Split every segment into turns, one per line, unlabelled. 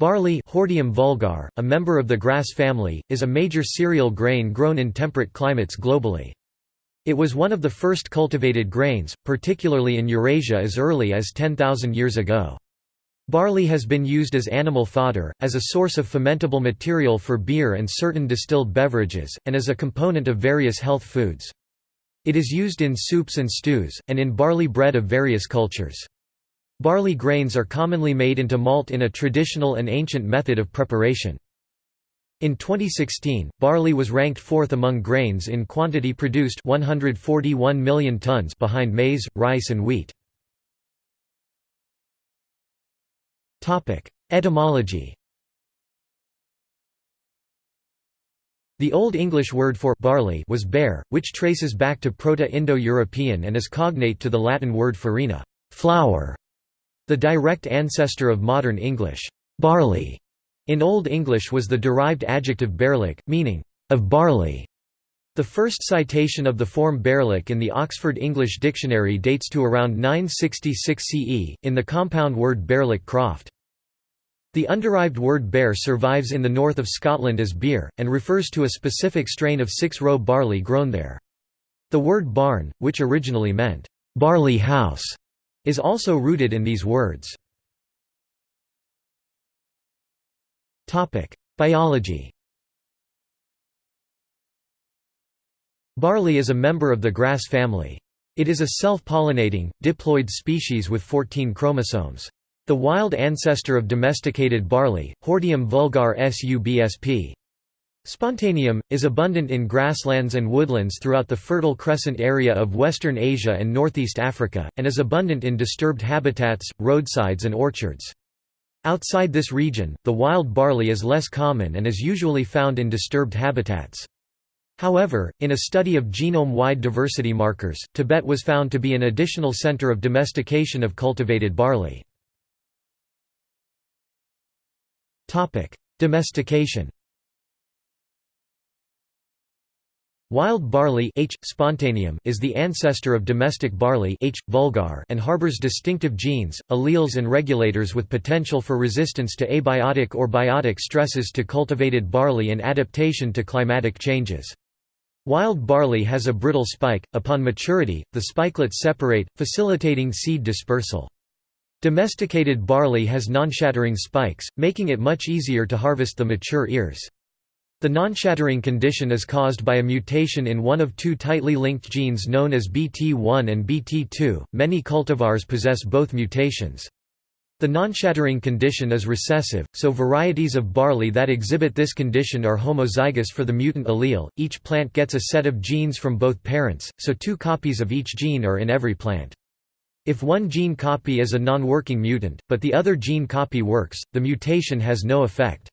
Barley Hordeum vulgar, a member of the grass family, is a major cereal grain grown in temperate climates globally. It was one of the first cultivated grains, particularly in Eurasia as early as 10,000 years ago. Barley has been used as animal fodder, as a source of fermentable material for beer and certain distilled beverages, and as a component of various health foods. It is used in soups and stews, and in barley bread of various cultures. Barley grains are commonly made into malt in a traditional and ancient method of preparation. In 2016, barley was ranked fourth among grains in quantity produced 141 million tons behind maize, rice and wheat. Etymology The Old English word for barley was bear, which traces back to Proto-Indo-European and is cognate to the Latin word farina flour", the direct ancestor of modern English, barley in Old English was the derived adjective bearlic, meaning, of barley. The first citation of the form bearlic in the Oxford English Dictionary dates to around 966 CE, in the compound word bearlic croft. The underived word bear survives in the north of Scotland as bere, and refers to a specific strain of six-row barley grown there. The word barn, which originally meant, barley house, is also rooted in these words. Biology Barley is a member of the grass family. It is a self-pollinating, diploid species with 14 chromosomes. The wild ancestor of domesticated barley, Hordeum vulgar subsp. Spontaneum, is abundant in grasslands and woodlands throughout the Fertile Crescent area of Western Asia and Northeast Africa, and is abundant in disturbed habitats, roadsides and orchards. Outside this region, the wild barley is less common and is usually found in disturbed habitats. However, in a study of genome-wide diversity markers, Tibet was found to be an additional center of domestication of cultivated barley. Domestication Wild barley H. spontaneum is the ancestor of domestic barley H. vulgar and harbors distinctive genes, alleles and regulators with potential for resistance to abiotic or biotic stresses to cultivated barley and adaptation to climatic changes. Wild barley has a brittle spike, upon maturity, the spikelets separate, facilitating seed dispersal. Domesticated barley has non-shattering spikes, making it much easier to harvest the mature ears. The non-shattering condition is caused by a mutation in one of two tightly linked genes known as BT1 and BT2. Many cultivars possess both mutations. The non-shattering condition is recessive, so varieties of barley that exhibit this condition are homozygous for the mutant allele. Each plant gets a set of genes from both parents, so two copies of each gene are in every plant. If one gene copy is a non-working mutant, but the other gene copy works, the mutation has no effect.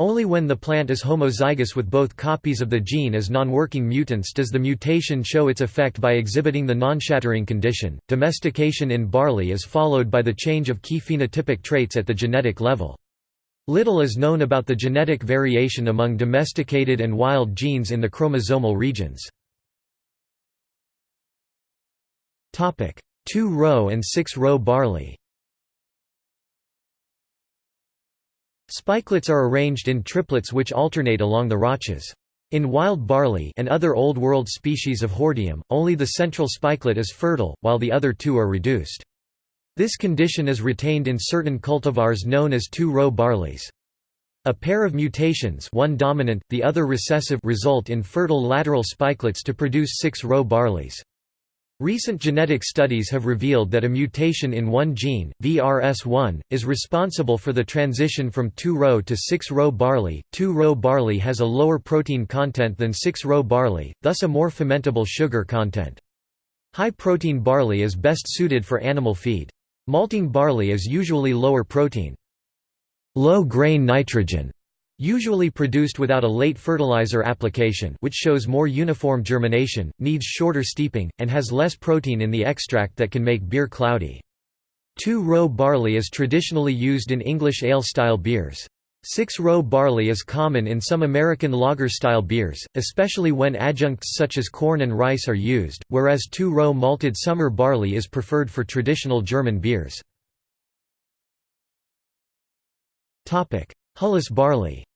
Only when the plant is homozygous with both copies of the gene as non-working mutants does the mutation show its effect by exhibiting the non-shattering condition. Domestication in barley is followed by the change of key phenotypic traits at the genetic level. Little is known about the genetic variation among domesticated and wild genes in the chromosomal regions. Two-row and six-row barley Spikelets are arranged in triplets which alternate along the rachis. In wild barley and other Old World species of Hordeum, only the central spikelet is fertile, while the other two are reduced. This condition is retained in certain cultivars known as two-row barleys. A pair of mutations one dominant, the other recessive result in fertile lateral spikelets to produce six-row barleys. Recent genetic studies have revealed that a mutation in one gene, VRS1, is responsible for the transition from two-row to six-row barley. Two-row barley has a lower protein content than six-row barley, thus a more fermentable sugar content. High-protein barley is best suited for animal feed. Malting barley is usually lower protein. Low-grain nitrogen Usually produced without a late fertilizer application which shows more uniform germination, needs shorter steeping, and has less protein in the extract that can make beer cloudy. Two-row barley is traditionally used in English ale-style beers. Six-row barley is common in some American lager-style beers, especially when adjuncts such as corn and rice are used, whereas two-row malted summer barley is preferred for traditional German beers. Hulless barley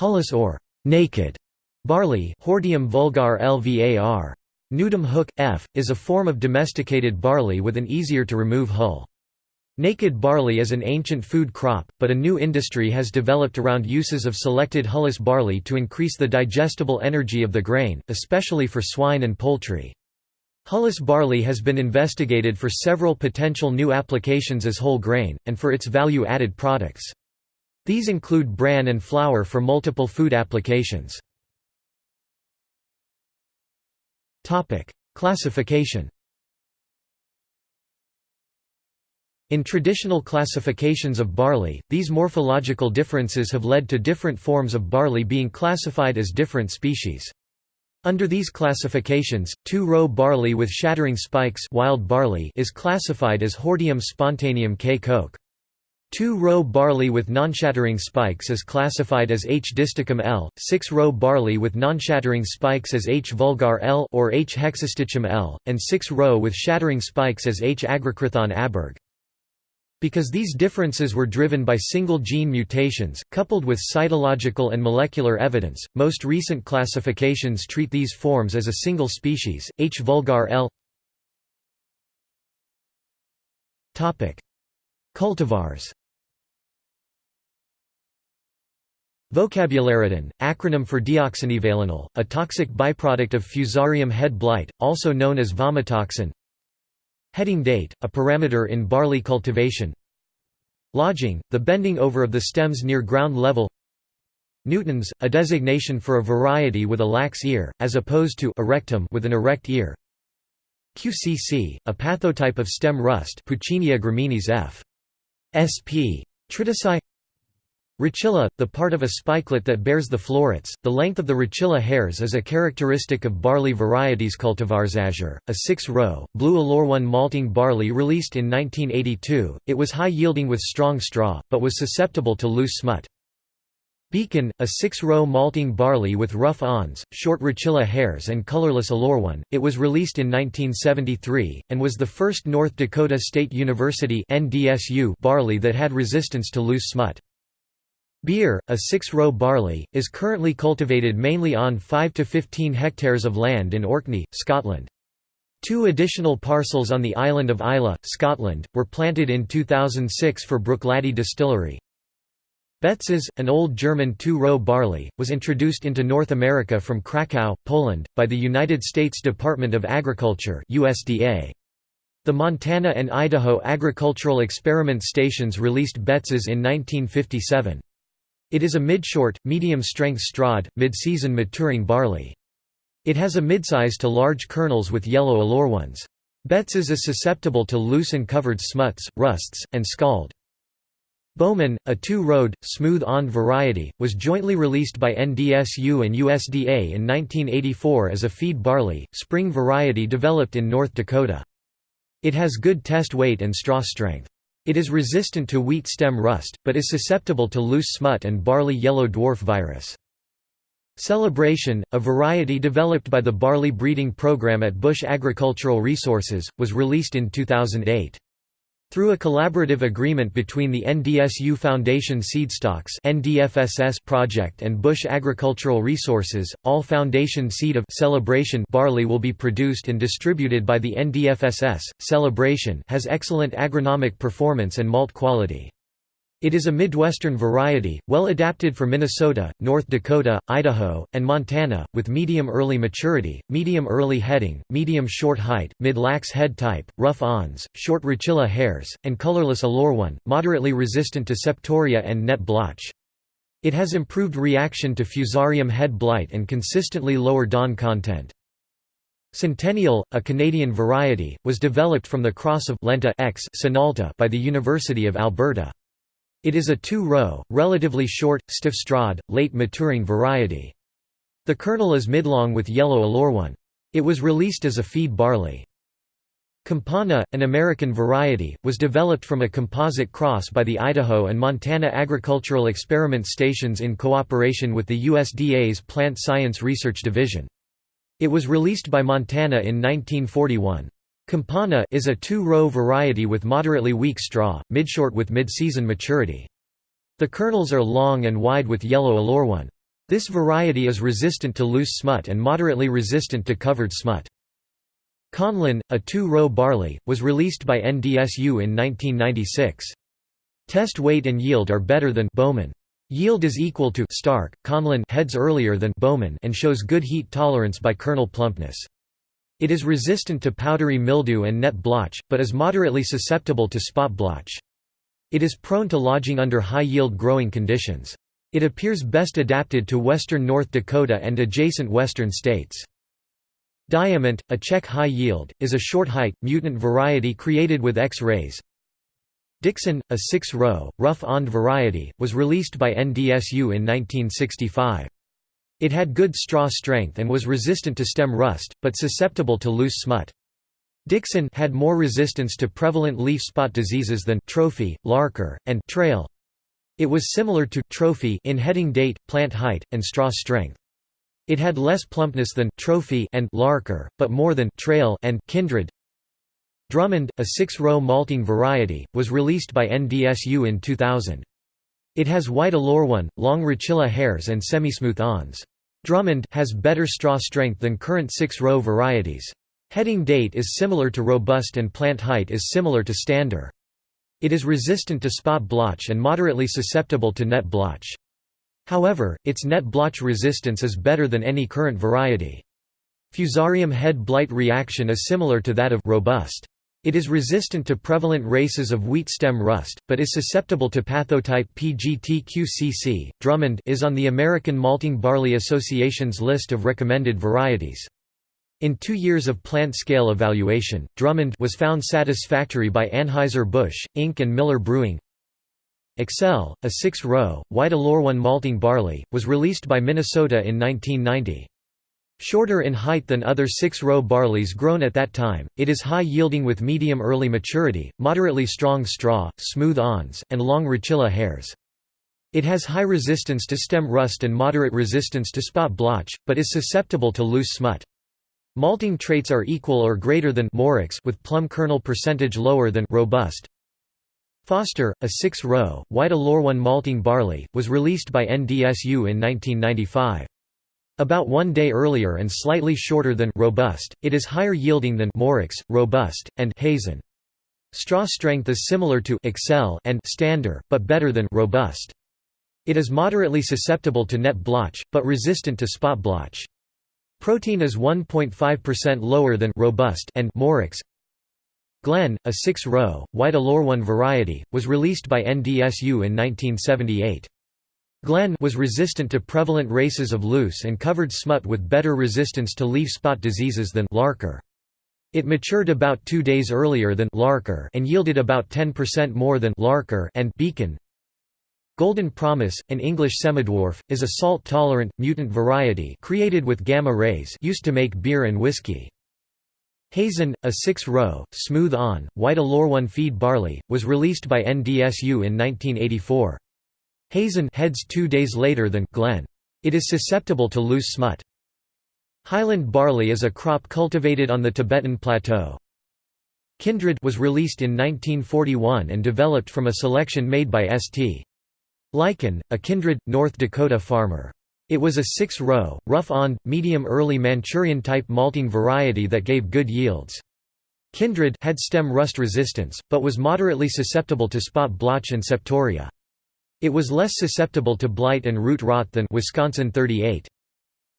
Hulless or naked barley Hordeum vulgar lvar. Nudum hook, f, is a form of domesticated barley with an easier-to-remove hull. Naked barley is an ancient food crop, but a new industry has developed around uses of selected hulless barley to increase the digestible energy of the grain, especially for swine and poultry. Hulless barley has been investigated for several potential new applications as whole grain, and for its value-added products. These include bran and flour for multiple food applications. Classification In traditional classifications of barley, these morphological differences have led to different forms of barley being classified as different species. Under these classifications, two-row barley with shattering spikes wild barley is classified as Hordeum spontaneum K. 2-row barley with non-shattering spikes is classified as H. distichum L, 6-row barley with non-shattering spikes as H. vulgar L or H. hexastichum L, and 6-row with shattering spikes as H. agriocrithon aberg. Because these differences were driven by single gene mutations, coupled with cytological and molecular evidence, most recent classifications treat these forms as a single species, H. vulgar L. Cultivars Vocabularidin, acronym for deoxynivalenol, a toxic byproduct of Fusarium head blight, also known as vomitoxin. Heading date, a parameter in barley cultivation. Lodging, the bending over of the stems near ground level. Nutans, a designation for a variety with a lax ear, as opposed to erectum with an erect ear. QCC, a pathotype of stem rust Puccinia graminis f. sp. Tritici Rachilla, the part of a spikelet that bears the florets, the length of the rachilla hairs is a characteristic of barley varieties cultivars Azure, a six-row, blue Aleurone malting barley released in 1982, it was high-yielding with strong straw, but was susceptible to loose smut. Beacon, a six-row malting barley with rough awns, short rachilla hairs and colorless Aleurone it was released in 1973, and was the first North Dakota State University barley that had resistance to loose smut. Bere, a six-row barley, is currently cultivated mainly on 5 to 15 hectares of land in Orkney, Scotland. Two additional parcels on the island of Islay, Scotland, were planted in 2006 for Bruichladdich Distillery. Betzes, an old German two-row barley, was introduced into North America from Krakow, Poland, by the United States Department of Agriculture USDA. The Montana and Idaho agricultural experiment stations released Betzes in 1957. It is a mid-short, medium-strength strad, mid-season maturing barley. It has a midsize to large kernels with yellow Aleurone Betzes is susceptible to loose and covered smuts, rusts, and scald. Bowman, a two-rowed, smooth-awned variety, was jointly released by NDSU and USDA in 1984 as a feed barley, spring variety developed in North Dakota. It has good test weight and straw strength. It is resistant to wheat stem rust, but is susceptible to loose smut and barley yellow dwarf virus. Celebration, a variety developed by the barley breeding program at Busch Agricultural Resources, was released in 2008. Through a collaborative agreement between the NDSU Foundation Seedstocks project and Busch Agricultural Resources, all foundation seed of Celebration barley will be produced and distributed by the NDFSS. Celebration has excellent agronomic performance and malt quality. It is a Midwestern variety, well adapted for Minnesota, North Dakota, Idaho, and Montana, with medium early maturity, medium early heading, medium short height, mid-lax head type, rough awns, short rachilla hairs, and colorless Aleurone moderately resistant to septoria and net blotch. It has improved reaction to fusarium head blight and consistently lower DON content. Centennial, a Canadian variety, was developed from the cross of Lenta X Sinalta by the University of Alberta. It is a two-row, relatively short, stiff strad, late maturing variety. The kernel is midlong with yellow Aleurone It was released as a feed barley. Campana, an American variety, was developed from a composite cross by the Idaho and Montana Agricultural Experiment Stations in cooperation with the USDA's Plant Science Research Division. It was released by Montana in 1941. Campana is a two-row variety with moderately weak straw, midshort with mid-season maturity. The kernels are long and wide with yellow aleurone. This variety is resistant to loose smut and moderately resistant to covered smut. Conlin, a two-row barley, was released by NDSU in 1996. Test weight and yield are better than Bowman. Yield is equal to Stark, Conlin heads earlier than Bowman and shows good heat tolerance by kernel plumpness. It is resistant to powdery mildew and net blotch, but is moderately susceptible to spot blotch. It is prone to lodging under high-yield growing conditions. It appears best adapted to western North Dakota and adjacent western states. Diamant, a Czech high yield, is a short height, mutant variety created with X-rays. Dixon, a six-row, rough-awned variety, was released by NDSU in 1965. It had good straw strength and was resistant to stem rust, but susceptible to loose smut. Dixon had more resistance to prevalent leaf spot diseases than trophy, larker, and trail. It was similar to trophy in heading date, plant height, and straw strength. It had less plumpness than trophy and larker, but more than trail and kindred. Drummond, a six-row malting variety, was released by NDSU in 2000. It has white aleurone, long rachilla hairs and semi-smooth awns. Drummond has better straw strength than current six-row varieties. Heading date is similar to robust and plant height is similar to stander. It is resistant to spot blotch and moderately susceptible to net blotch. However, its net blotch resistance is better than any current variety. Fusarium head blight reaction is similar to that of robust. It is resistant to prevalent races of wheat stem rust, but is susceptible to pathotype PGTQCC. Drummond is on the American Malting Barley Association's list of recommended varieties. In two years of plant-scale evaluation, Drummond was found satisfactory by Anheuser-Busch, Inc. and Miller Brewing. Excel, a six-row, white Aleurone malting barley, was released by Minnesota in 1990. Shorter in height than other six-row barleys grown at that time, it is high-yielding with medium early maturity, moderately strong straw, smooth awns, and long rachilla hairs. It has high resistance to stem rust and moderate resistance to spot blotch, but is susceptible to loose smut. Malting traits are equal or greater than Morix with plum kernel percentage lower than robust. Foster, a six-row, white Aleurone malting barley, was released by NDSU in 1995. About one day earlier and slightly shorter than robust, it is higher yielding than Morix, robust, and Hazen. Straw strength is similar to Excel and Stander, but better than robust. It is moderately susceptible to net blotch, but resistant to spot blotch. Protein is 1.5% lower than robust and Morix. Glen, a six-row, white Aleurone variety, was released by NDSU in 1978. Glen was resistant to prevalent races of loose and covered smut with better resistance to leaf spot diseases than Larker. It matured about two days earlier than Larker and yielded about 10% more than Larker and Beacon. Golden Promise, an English semidwarf, is a salt-tolerant, mutant variety created with gamma rays used to make beer and whiskey. Hazen, a six-row, smooth-awned, white Aleurone feed barley, was released by NDSU in 1984. Hazen heads two days later than Glen. It is susceptible to loose smut. Highland barley is a crop cultivated on the Tibetan Plateau. Kindred was released in 1941 and developed from a selection made by St. Lycan, a Kindred, North Dakota farmer. It was a six-row, rough-awned, medium-early Manchurian-type malting variety that gave good yields. Kindred had stem rust resistance, but was moderately susceptible to spot blotch and septoria. It was less susceptible to blight and root rot than Wisconsin 38.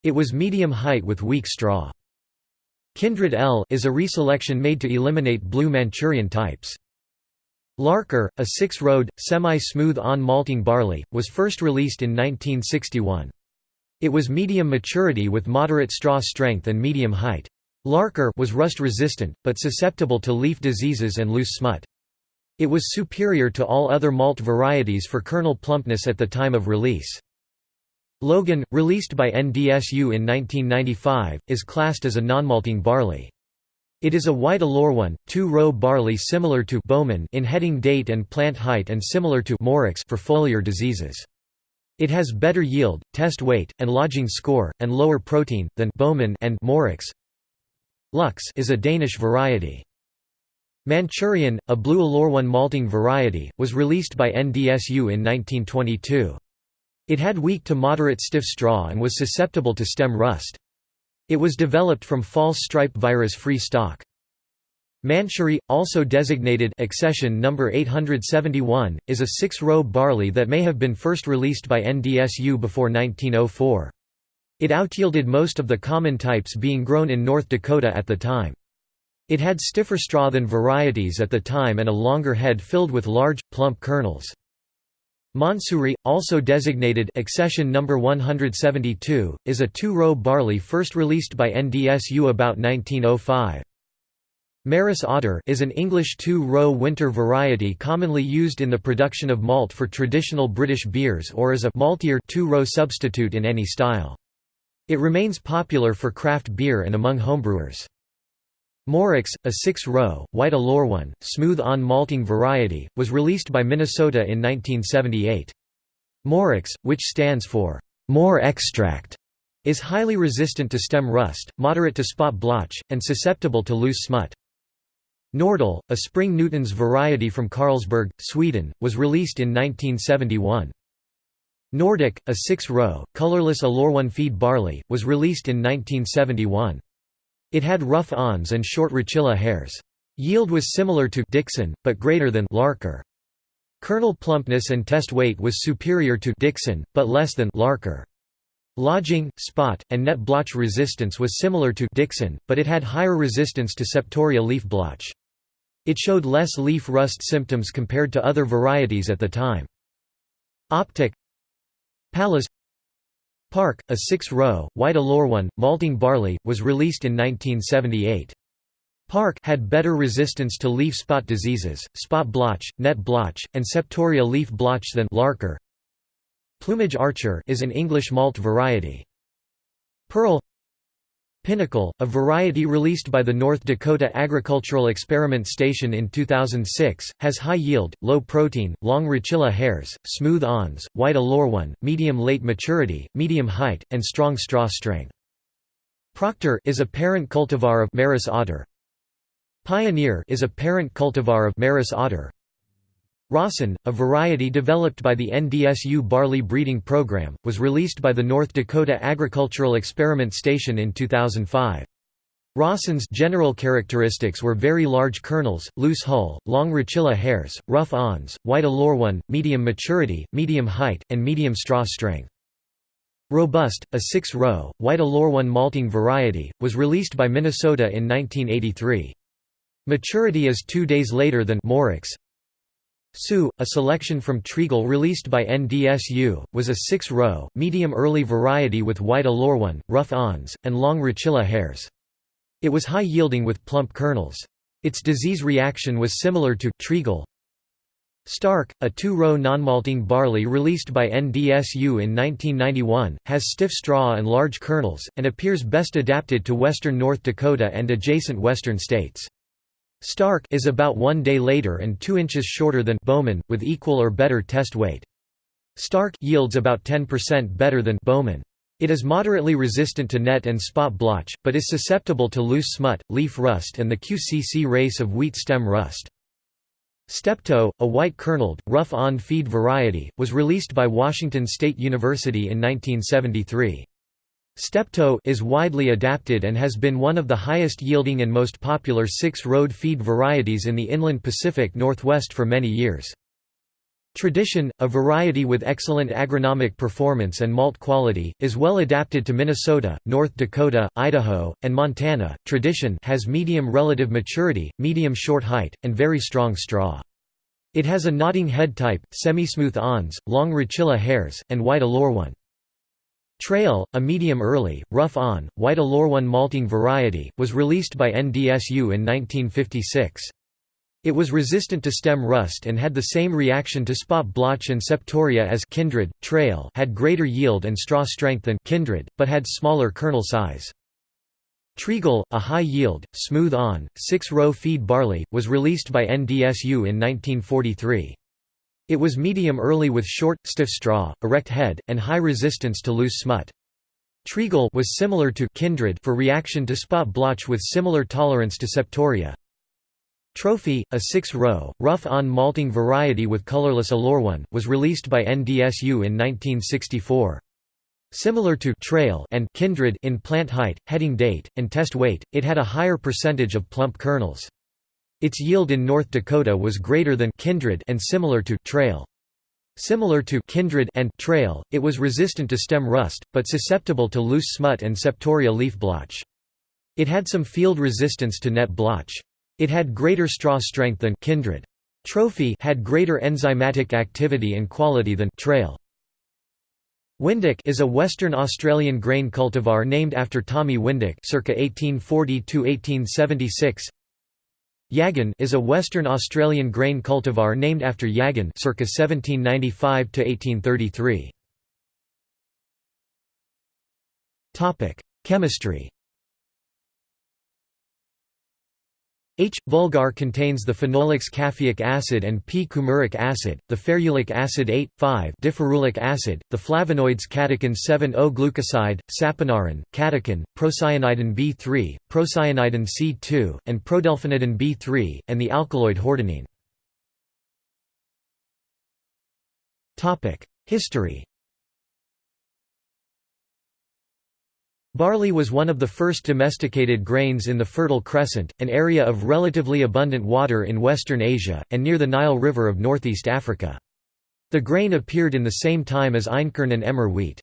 It was medium height with weak straw. Kindred L is a reselection made to eliminate blue Manchurian types. Larker, a six-rowed, semi-smooth on malting barley, was first released in 1961. It was medium maturity with moderate straw strength and medium height. Larker was rust-resistant, but susceptible to leaf diseases and loose smut. It was superior to all other malt varieties for kernel plumpness at the time of release. Logan, released by NDSU in 1995, is classed as a non-malting barley. It is a white Aleurone, two-row barley similar to Bowman in heading date and plant height and similar to Morix for foliar diseases. It has better yield, test weight, and lodging score, and lower protein, than Bowman and Morix. Lux is a Danish variety. Manchurian, a blue Aleurone malting variety, was released by NDSU in 1922. It had weak to moderate stiff straw and was susceptible to stem rust. It was developed from false stripe virus-free stock. Manchuri, also designated accession number 871, is a six-row barley that may have been first released by NDSU before 1904. It outyielded most of the common types being grown in North Dakota at the time. It had stiffer straw than varieties at the time and a longer head filled with large, plump kernels. Mansuri, also designated accession number 172, is a two-row barley first released by NDSU about 1905. Maris Otter is an English two-row winter variety commonly used in the production of malt for traditional British beers or as a maltier two-row substitute in any style. It remains popular for craft beer and among homebrewers. Morix, a six-row, white Aleurone, smooth-awned malting variety, was released by Minnesota in 1978. Morix, which stands for more extract, is highly resistant to stem rust, moderate to spot blotch, and susceptible to loose smut. Nordal, a spring nutans variety from Carlsberg, Sweden, was released in 1971. Nordic, a six-row, colorless Aleurone feed barley, was released in 1971. It had rough awns and short rachilla hairs. Yield was similar to Dixon, but greater than Larker. Kernel plumpness and test weight was superior to Dixon, but less than Larker. Lodging, spot, and net blotch resistance was similar to Dixon, but it had higher resistance to septoria leaf blotch. It showed less leaf rust symptoms compared to other varieties at the time. Optic Pallas Park, a six-row, white Aleurone, malting barley, was released in 1978. Park had better resistance to leaf spot diseases, spot blotch, net blotch, and septoria leaf blotch than Larker. Plumage Archer is an English malt variety. Pearl Pinnacle, a variety released by the North Dakota Agricultural Experiment Station in 2006, has high yield, low protein, long rachilla hairs, smooth awns, white Aleurone, medium late maturity, medium height, and strong straw strength. Proctor is a parent cultivar of Maris otter. Pioneer is a parent cultivar of Maris otter. Rawson, a variety developed by the NDSU barley breeding program, was released by the North Dakota Agricultural Experiment Station in 2005. Rawson's general characteristics were very large kernels, loose hull, long rachilla hairs, rough awns, white Aleurone, medium maturity, medium height, and medium straw strength. Robust, a six-row, white Aleurone malting variety, was released by Minnesota in 1983. Maturity is two days later than Morix, Sioux, a selection from Treagle released by NDSU, was a six-row, medium-early variety with white Aleurone, rough awns, and long rachilla hairs. It was high-yielding with plump kernels. Its disease reaction was similar to Treagle. Stark, a two-row non-malting barley released by NDSU in 1991, has stiff straw and large kernels, and appears best adapted to western North Dakota and adjacent western states. Stark is about one day later and 2 inches shorter than Bowman, with equal or better test weight. Stark yields about 10% better than Bowman. It is moderately resistant to net and spot blotch, but is susceptible to loose smut, leaf rust and the QCC race of wheat stem rust. Steptoe, a white-kerneled, rough-awned feed variety, was released by Washington State University in 1973. Steptoe is widely adapted and has been one of the highest yielding and most popular six-rowed feed varieties in the inland Pacific Northwest for many years. Tradition, a variety with excellent agronomic performance and malt quality, is well adapted to Minnesota, North Dakota, Idaho, and Montana. Tradition has medium relative maturity, medium short height, and very strong straw. It has a nodding head type, semi-smooth awns, long rachilla hairs, and white Aleurone. Trail, a medium-early, rough-awned, white Aleurone malting variety, was released by NDSU in 1956. It was resistant to stem rust and had the same reaction to spot blotch and septoria as Kindred. Trail had greater yield and straw strength than Kindred, but had smaller kernel size. Treagle, a high-yield, smooth-awned, six-row feed barley, was released by NDSU in 1943. It was medium early with short, stiff straw, erect head, and high resistance to loose smut. Treagle was similar to Kindred for reaction to spot blotch with similar tolerance to septoria. Trophy, a six-row, rough-awned malting variety with colorless Aleurone was released by NDSU in 1964. Similar to trail and kindred in plant height, heading date, and test weight, it had a higher percentage of plump kernels. Its yield in North Dakota was greater than kindred and similar to trail. Similar to kindred and trail, it was resistant to stem rust, but susceptible to loose smut and septoria leaf blotch. It had some field resistance to net blotch. It had greater straw strength than kindred. Trophy had greater enzymatic activity and quality than trail. Windich is a Western Australian grain cultivar named after Tommy Windich circa 1840–1876 Yagan is a Western Australian grain cultivar named after Yagan circa 1795–1833 Topic: Chemistry H. vulgar contains the phenolics caffeic acid and p-coumaric acid, the ferulic acid 8-5, diferulic acid, the flavonoids catechin 7-O-glucoside, saponarin, catechin, procyanidin B3, procyanidin C2, and prodelphinidin B3, and the alkaloid hordenine. History Barley was one of the first domesticated grains in the Fertile Crescent, an area of relatively abundant water in Western Asia, and near the Nile River of northeast Africa. The grain appeared in the same time as einkorn and emmer wheat.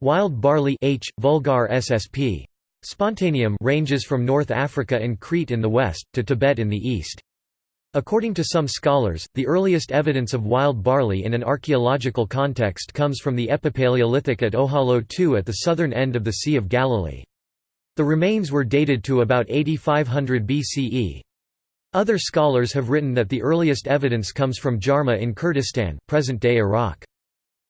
Wild barley H. vulgar ssp. Spontaneum ranges from North Africa and Crete in the west, to Tibet in the east. According to some scholars, the earliest evidence of wild barley in an archaeological context comes from the Epipaleolithic at Ohalo II at the southern end of the Sea of Galilee. The remains were dated to about 8500 BCE. Other scholars have written that the earliest evidence comes from Jarmo in Kurdistan present-day Iraq.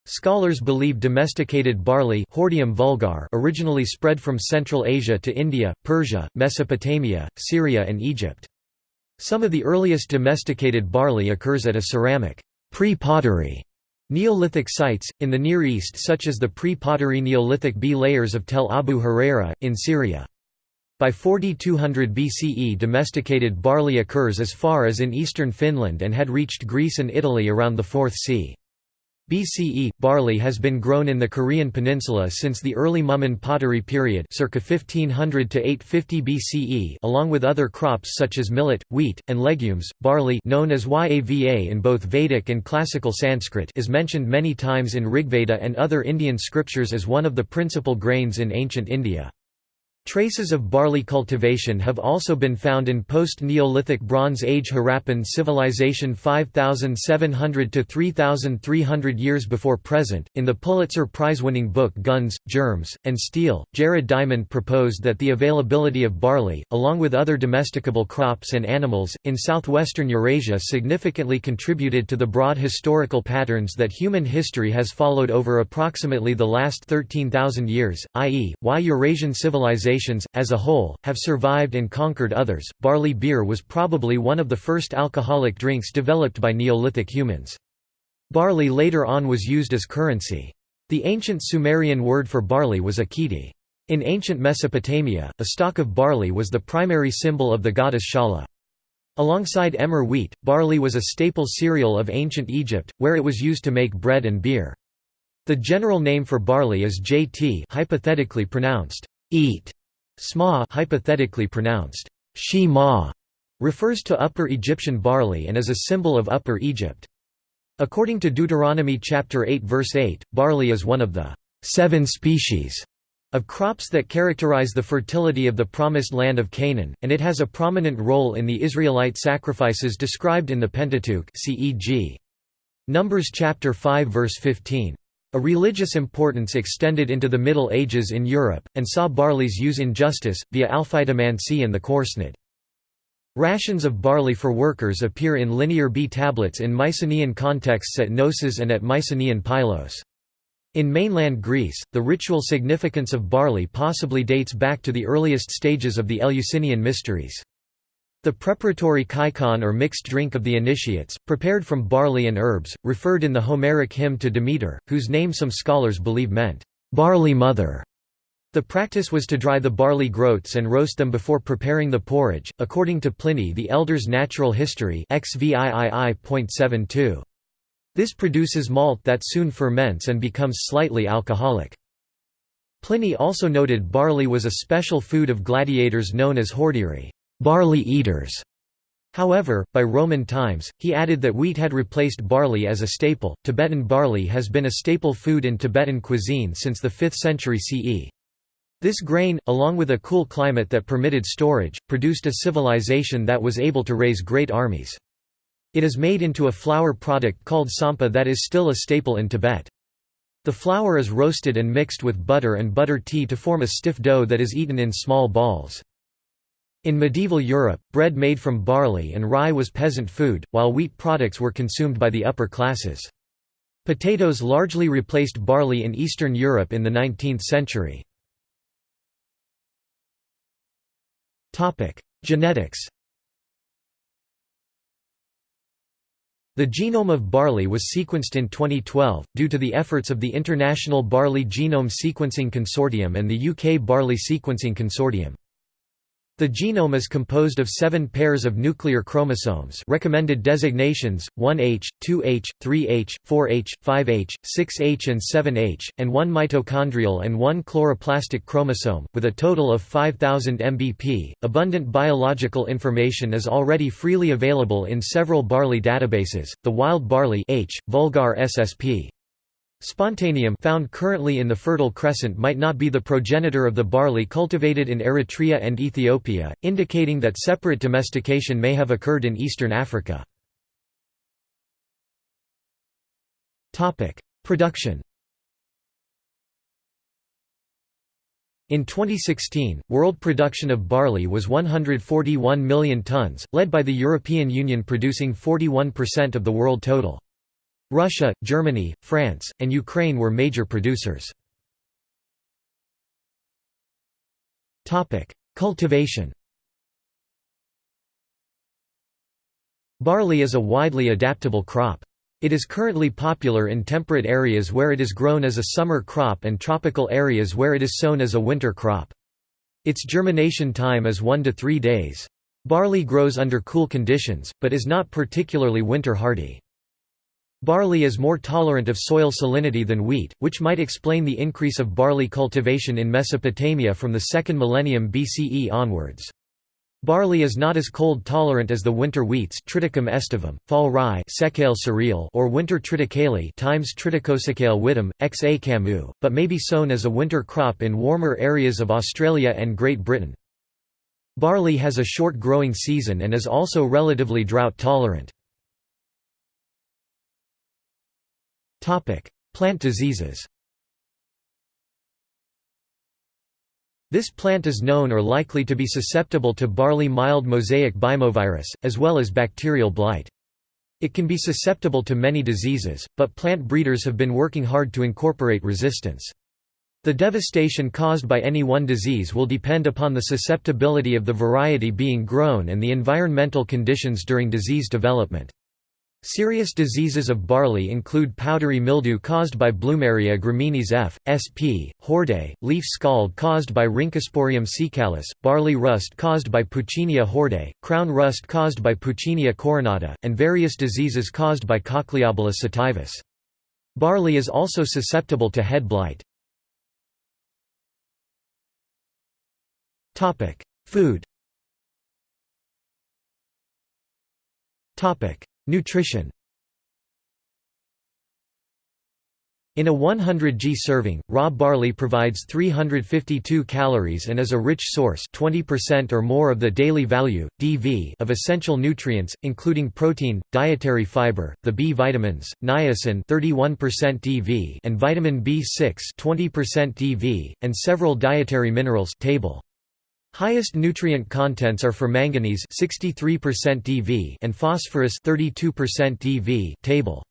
Scholars believe domesticated barley vulgar originally spread from Central Asia to India, Persia, Mesopotamia, Syria and Egypt. Some of the earliest domesticated barley occurs at a ceramic pre-pottery Neolithic sites, in the Near East such as the pre-pottery Neolithic B layers of Tell Abu Hureyra, in Syria. By 4200 BCE domesticated barley occurs as far as in eastern Finland and had reached Greece and Italy around the 4th c. BCE, barley has been grown in the Korean peninsula since the early Mumun pottery period circa 1500 to 850 BCE along with other crops such as millet, wheat, and legumes. Barley known as Yava in both Vedic and classical Sanskrit is mentioned many times in Rigveda and other Indian scriptures as one of the principal grains in ancient India. Traces of barley cultivation have also been found in post-Neolithic Bronze Age Harappan civilization 5700 to 3300 years before present. In the Pulitzer Prize-winning book Guns, Germs, and Steel, Jared Diamond proposed that the availability of barley, along with other domesticable crops and animals, in southwestern Eurasia significantly contributed to the broad historical patterns that human history has followed over approximately the last 13,000 years, i.e., why Eurasian civilization civilizations, as a whole, have survived and conquered others. Barley beer was probably one of the first alcoholic drinks developed by Neolithic humans. Barley later on was used as currency. The ancient Sumerian word for barley was akiti. In ancient Mesopotamia, a stalk of barley was the primary symbol of the goddess Shala. Alongside emmer wheat, barley was a staple cereal of ancient Egypt, where it was used to make bread and beer. The general name for barley is jt hypothetically pronounced eat, Sma hypothetically pronounced Shema refers to Upper Egyptian barley and is a symbol of Upper Egypt. According to Deuteronomy chapter 8 verse 8, barley is one of the seven species of crops that characterize the fertility of the promised land of Canaan, and it has a prominent role in the Israelite sacrifices described in the Pentateuch CEG. Numbers chapter 5 verse 15. A religious importance extended into the Middle Ages in Europe, and saw barley's use in justice, via alphytomancy and the corsned. Rations of barley for workers appear in Linear B tablets in Mycenaean contexts at Knossos and at Mycenaean Pylos. In mainland Greece, the ritual significance of barley possibly dates back to the earliest stages of the Eleusinian mysteries. The preparatory kykeon or mixed drink of the initiates, prepared from barley and herbs, referred in the Homeric hymn to Demeter, whose name some scholars believe meant, "'barley mother'". The practice was to dry the barley groats and roast them before preparing the porridge, according to Pliny the Elder's Natural History XVIII.72. This produces malt that soon ferments and becomes slightly alcoholic. Pliny also noted barley was a special food of gladiators known as hordearii barley eaters". However, by Roman times, he added that wheat had replaced barley as a staple. Tibetan barley has been a staple food in Tibetan cuisine since the 5th century CE. This grain, along with a cool climate that permitted storage, produced a civilization that was able to raise great armies. It is made into a flour product called tsampa that is still a staple in Tibet. The flour is roasted and mixed with butter and butter tea to form a stiff dough that is eaten in small balls. In medieval Europe, bread made from barley and rye was peasant food, while wheat products were consumed by the upper classes. Potatoes largely replaced barley in Eastern Europe in the 19th century. Genetics The genome of barley was sequenced in 2012, due to the efforts of the International Barley Genome Sequencing Consortium and the UK Barley Sequencing Consortium. The genome is composed of seven pairs of nuclear chromosomes recommended designations, 1H, 2H, 3H, 4H, 5H, 6H and 7H, and one mitochondrial and one chloroplastic chromosome, with a total of 5000 mbp. Abundant biological information is already freely available in several barley databases, the wild barley H, vulgar SSP. Spontaneum found currently in the Fertile Crescent might not be the progenitor of the barley cultivated in Eritrea and Ethiopia, indicating that separate domestication may have occurred in eastern Africa. Production In 2016, world production of barley was 141 million tonnes, led by the European Union producing 41% of the world total. Russia, Germany, France, and Ukraine were major producers. Cultivation Barley is a widely adaptable crop. It is currently popular in temperate areas where it is grown as a summer crop and tropical areas where it is sown as a winter crop. Its germination time is 1 to 3 days. Barley grows under cool conditions, but is not particularly winter hardy. Barley is more tolerant of soil salinity than wheat, which might explain the increase of barley cultivation in Mesopotamia from the 2nd millennium BCE onwards. Barley is not as cold tolerant as the winter wheats Triticum aestivum, fall rye cereal or winter triticale times Triticosecale witum, xa camu, but may be sown as a winter crop in warmer areas of Australia and Great Britain. Barley has a short growing season and is also relatively drought tolerant. Plant diseases This plant is known or likely to be susceptible to barley mild mosaic bymovirus, as well as bacterial blight. It can be susceptible to many diseases, but plant breeders have been working hard to incorporate resistance. The devastation caused by any one disease will depend upon the susceptibility of the variety being grown and the environmental conditions during disease development. Serious diseases of barley include powdery mildew caused by Blumeria graminis F. sp. horde, leaf scald caused by Rhynchosporium secalis, barley rust caused by Puccinia horde, crown rust caused by Puccinia coronata, and various diseases caused by Cochliobolus sativus. Barley is also susceptible to head blight. Food Nutrition In a 100 g serving, raw barley provides 352 calories and is a rich source 20% or more of the daily value, DV of essential nutrients, including protein, dietary fiber, the B vitamins, niacin 31% DV and vitamin B6 20% DV, and several dietary minerals table. Highest nutrient contents are for manganese 63% DV and phosphorus 32% DV table.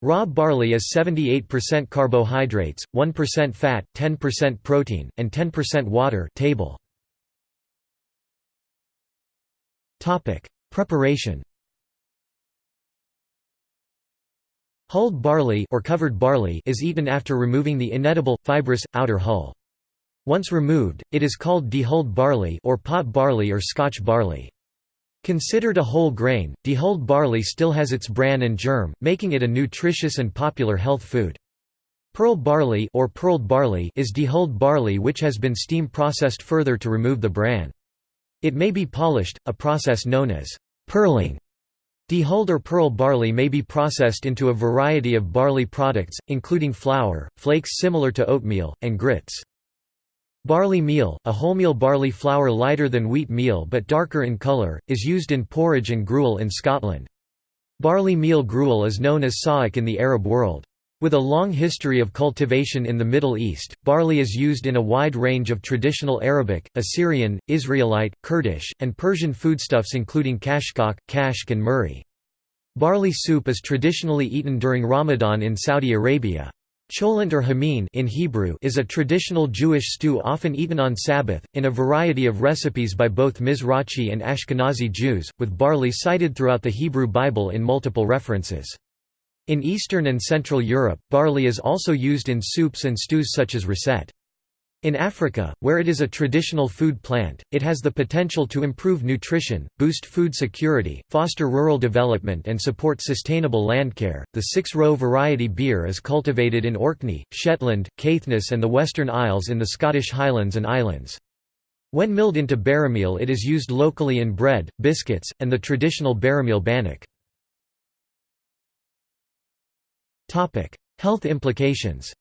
Raw barley is 78% carbohydrates, 1% fat, 10% protein, and 10% water table. Topic: Preparation. Hulled barley or covered barley is eaten after removing the inedible fibrous outer hull. Once removed, it is called dehulled barley or pot barley or Scotch barley. Considered a whole grain, dehulled barley still has its bran and germ, making it a nutritious and popular health food. Pearl barley or pearled barley is dehulled barley which has been steam processed further to remove the bran. It may be polished, a process known as pearling. Dehulled or pearl barley may be processed into a variety of barley products, including flour, flakes similar to oatmeal, and grits. Barley meal, a wholemeal barley flour lighter than wheat meal but darker in colour, is used in porridge and gruel in Scotland. Barley meal gruel is known as sawiq in the Arab world. With a long history of cultivation in the Middle East, barley is used in a wide range of traditional Arabic, Assyrian, Israelite, Kurdish, and Persian foodstuffs including kashkak, kashk and murri. Barley soup is traditionally eaten during Ramadan in Saudi Arabia. Cholent or hameen in Hebrew is a traditional Jewish stew often eaten on Sabbath, in a variety of recipes by both Mizrachi and Ashkenazi Jews, with barley cited throughout the Hebrew Bible in multiple references. In Eastern and Central Europe, barley is also used in soups and stews such as ričet. In Africa, where it is a traditional food plant, it has the potential to improve nutrition, boost food security, foster rural development and support sustainable landcare. The six-row variety bere is cultivated in Orkney, Shetland, Caithness and the Western Isles in the Scottish Highlands and Islands. When milled into beremeal it is used locally in bread, biscuits, and the traditional beremeal bannock. Health implications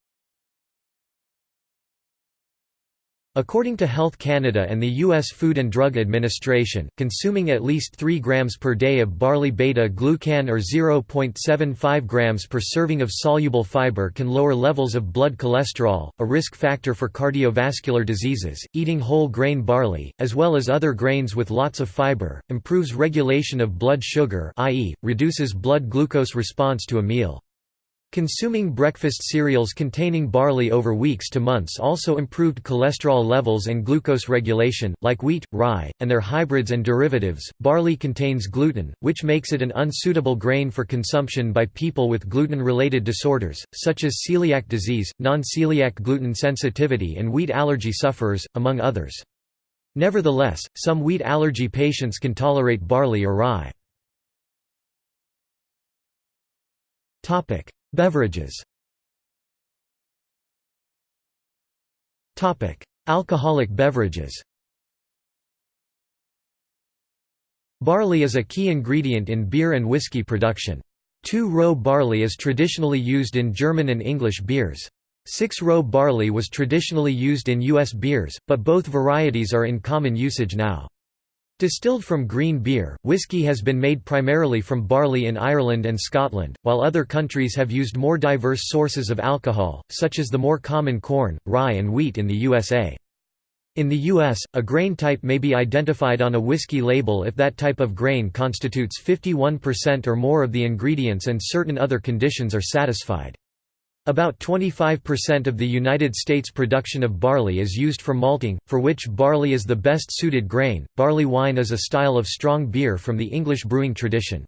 According to Health Canada and the U.S. Food and Drug Administration, consuming at least 3 grams per day of barley beta-glucan or 0.75 grams per serving of soluble fiber can lower levels of blood cholesterol, a risk factor for cardiovascular diseases. Eating whole grain barley, as well as other grains with lots of fiber, improves regulation of blood sugar, i.e., reduces blood glucose response to a meal. Consuming breakfast cereals containing barley over weeks to months also improved cholesterol levels and glucose regulation, like wheat, rye, and their hybrids and derivatives. Barley contains gluten, which makes it an unsuitable grain for consumption by people with gluten related disorders, such as celiac disease, non celiac gluten sensitivity, and wheat allergy sufferers, among others. Nevertheless, some wheat allergy patients can tolerate barley or rye. Beverages Alcoholic beverages Barley is a key ingredient in beer and whiskey production. Two-row barley is traditionally used in German and English beers. Six-row barley was traditionally used in U.S. beers, but both varieties are in common usage now. Distilled from green beer, whiskey has been made primarily from barley in Ireland and Scotland, while other countries have used more diverse sources of alcohol, such as the more common corn, rye and wheat in the USA. In the U.S., a grain type may be identified on a whiskey label if that type of grain constitutes 51% or more of the ingredients and certain other conditions are satisfied. About 25% of the United States production of barley is used for malting, for which barley is the best suited grain. Barley wine is a style of strong beer from the English brewing tradition.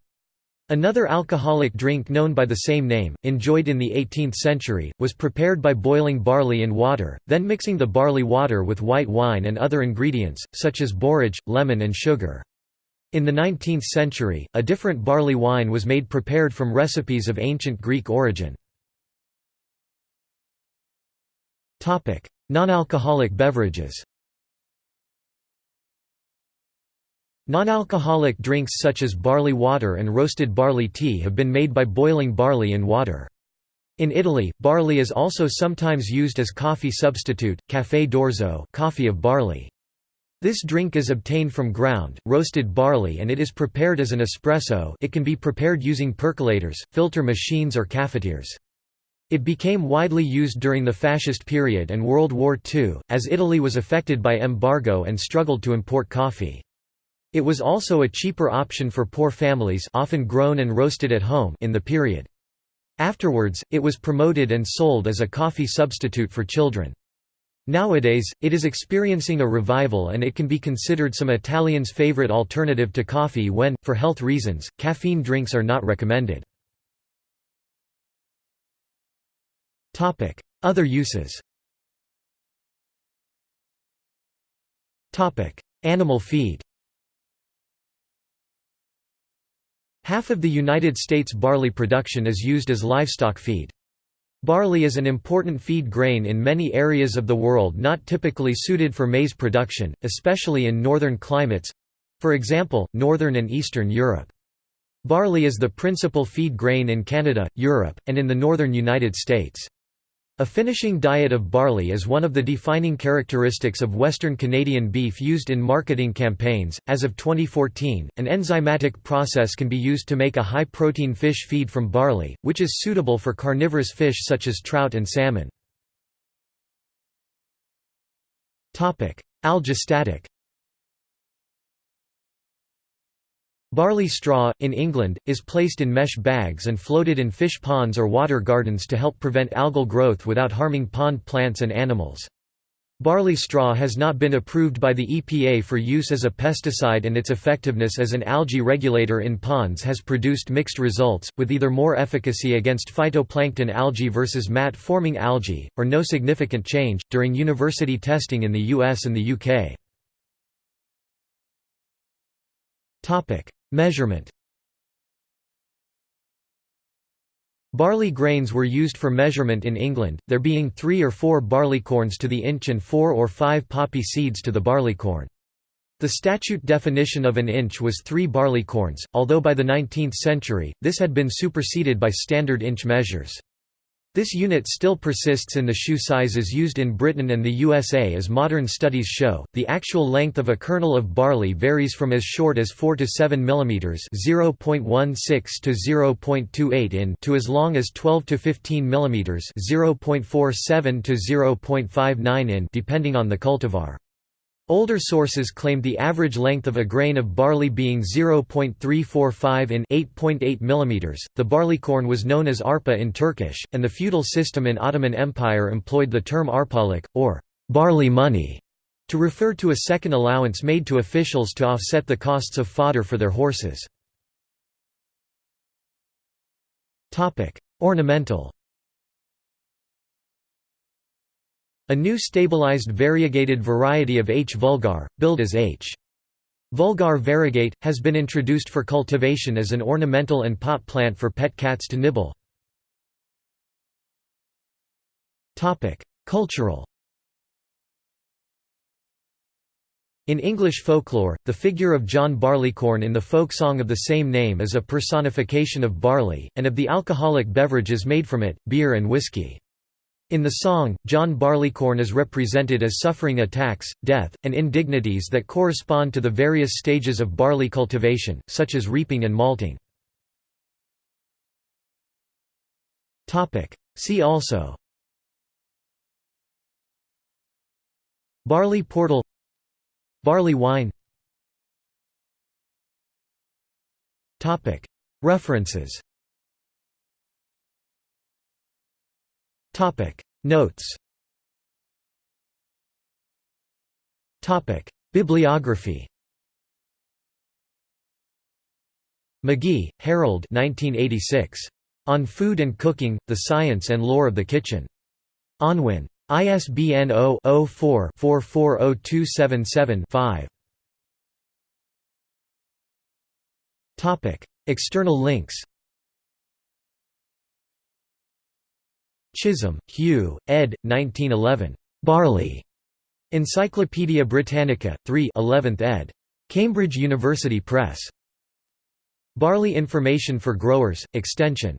Another alcoholic drink known by the same name, enjoyed in the 18th century, was prepared by boiling barley in water, then mixing the barley water with white wine and other ingredients, such as borage, lemon and sugar. In the 19th century, a different barley wine was made prepared from recipes of ancient Greek origin. Non-alcoholic beverages Non-alcoholic drinks such as barley water and roasted barley tea have been made by boiling barley in water. In Italy, barley is also sometimes used as coffee substitute, caffè d'orzo coffee of barley. This drink is obtained from ground, roasted barley and it is prepared as an espresso it can be prepared using percolators, filter machines or cafetiers. It became widely used during the Fascist period and World War II, as Italy was affected by embargo and struggled to import coffee. It was also a cheaper option for poor families often grown and roasted at home in the period. Afterwards, it was promoted and sold as a coffee substitute for children. Nowadays, it is experiencing a revival and it can be considered some Italians' favorite alternative to coffee when, for health reasons, caffeine drinks are not recommended. Other uses Animal feed Half of the United States barley production is used as livestock feed. Barley is an important feed grain in many areas of the world not typically suited for maize production, especially in northern climates—for example, northern and eastern Europe. Barley is the principal feed grain in Canada, Europe, and in the northern United States. A finishing diet of barley is one of the defining characteristics of Western Canadian beef used in marketing campaigns. As of 2014, an enzymatic process can be used to make a high protein fish feed from barley, which is suitable for carnivorous fish such as trout and salmon. Algistatic Barley straw, in England, is placed in mesh bags and floated in fish ponds or water gardens to help prevent algal growth without harming pond plants and animals. Barley straw has not been approved by the EPA for use as a pesticide and its effectiveness as an algae regulator in ponds has produced mixed results, with either more efficacy against phytoplankton algae versus mat-forming algae, or no significant change, during university testing in the US and the UK. Measurement Barley grains were used for measurement in England, there being three or four barleycorns to the inch and four or five poppy seeds to the barleycorn. The statute definition of an inch was three barleycorns, although by the 19th century, this had been superseded by standard inch measures. This unit still persists in the shoe sizes used in Britain and the USA as modern studies show. The actual length of a kernel of barley varies from as short as 4 to 7 mm (0.16 to 0.28 in) to as long as 12 to 15 mm (0.47 to 0.59 in) depending on the cultivar. Older sources claimed the average length of a grain of barley being 0.345 in 8.8 mm. The barleycorn was known as arpa in Turkish, and the feudal system in Ottoman Empire employed the term arpalık, or barley money, to refer to a second allowance made to officials to offset the costs of fodder for their horses. Ornamental A new stabilized variegated variety of H. vulgare, billed as H. vulgare variegate, has been introduced for cultivation as an ornamental and pot plant for pet cats to nibble. Cultural In English folklore, the figure of John Barleycorn in the folk song of the same name is a personification of barley, and of the alcoholic beverages made from it, beer and whiskey. In the song, John Barleycorn is represented as suffering attacks, death, and indignities that correspond to the various stages of barley cultivation, such as reaping and malting. See also. Barley portal. Barley wine. References Notes Bibliography McGee, Harold 1986. On Food and Cooking, The Science and Lore of the Kitchen. Unwin. ISBN 0-04-440277-5. External links Chisholm, Hugh, ed. 1911. Barley. Encyclopædia Britannica, 3 11th ed. Cambridge University Press. Barley Information for Growers, Extension